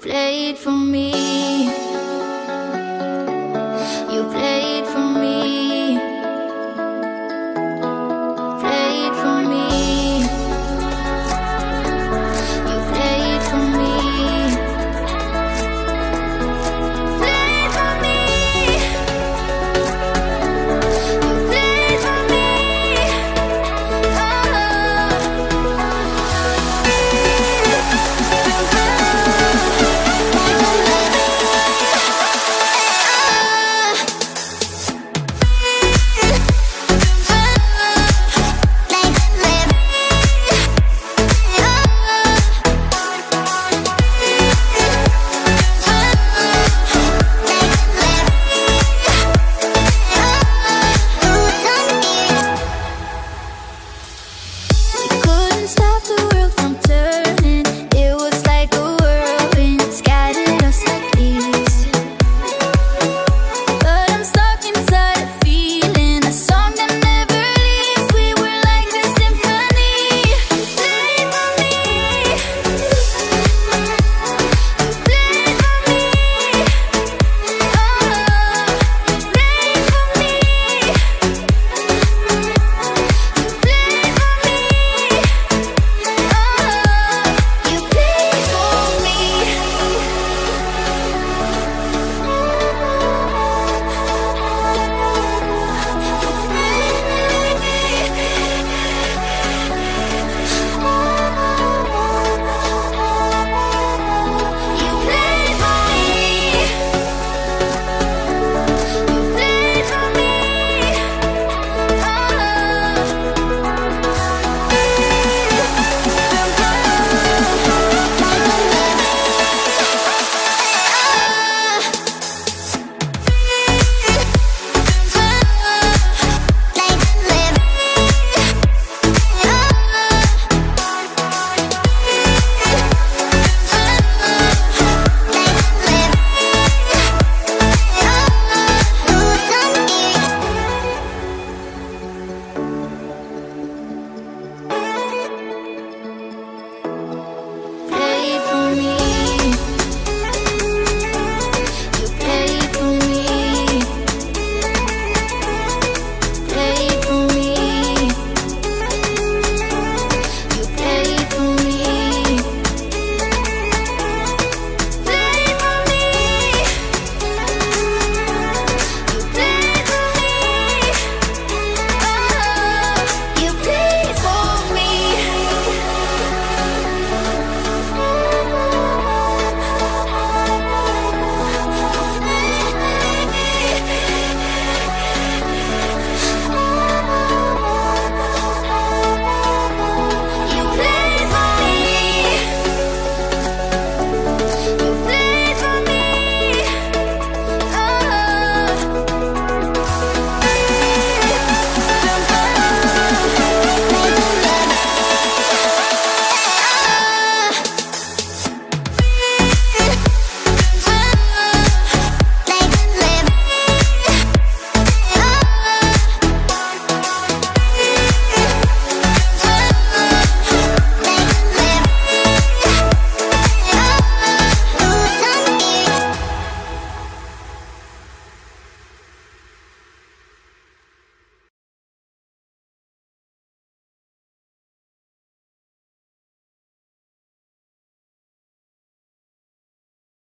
Play it for me.